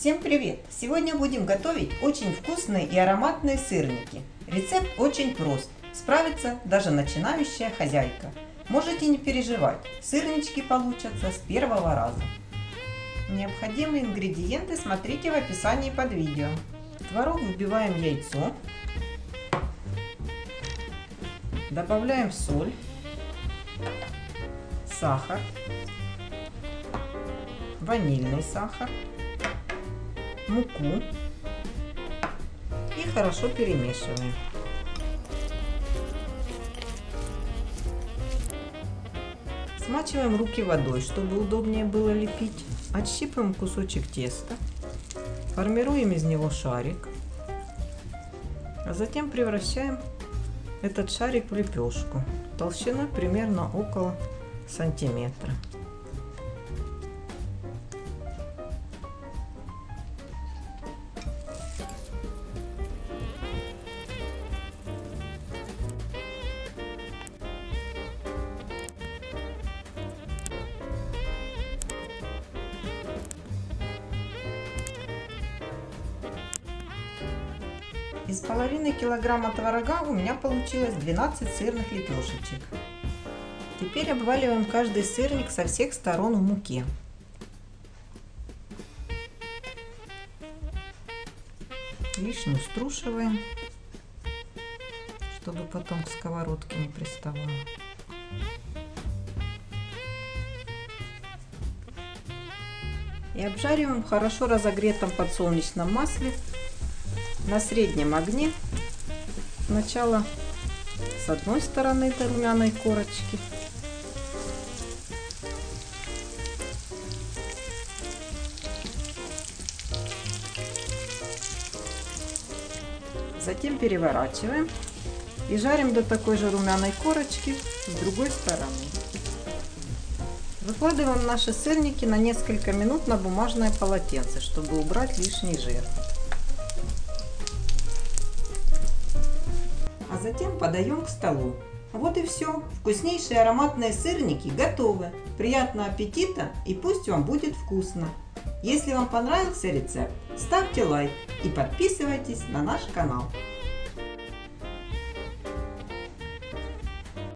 Всем привет! Сегодня будем готовить очень вкусные и ароматные сырники. Рецепт очень прост. Справится даже начинающая хозяйка. Можете не переживать, сырнички получатся с первого раза. Необходимые ингредиенты смотрите в описании под видео. В творог вбиваем яйцо. Добавляем соль, сахар, ванильный сахар, муку и хорошо перемешиваем. Смачиваем руки водой, чтобы удобнее было лепить. Отщипываем кусочек теста, формируем из него шарик, а затем превращаем этот шарик в лепешку толщиной примерно около сантиметра. Из половины килограмма творога у меня получилось 12 сырных лепешечек. Теперь обваливаем каждый сырник со всех сторон в муке. Лишнюю струшиваем, чтобы потом к сковородке не приставало. И обжариваем в хорошо разогретом подсолнечном масле на среднем огне сначала с одной стороны до румяной корочки. Затем переворачиваем и жарим до такой же румяной корочки с другой стороны. Выкладываем наши сырники на несколько минут на бумажное полотенце, чтобы убрать лишний жир. А затем подаем к столу. Вот и все. Вкуснейшие ароматные сырники готовы. Приятного аппетита и пусть вам будет вкусно. Если вам понравился рецепт, ставьте лайк и подписывайтесь на наш канал.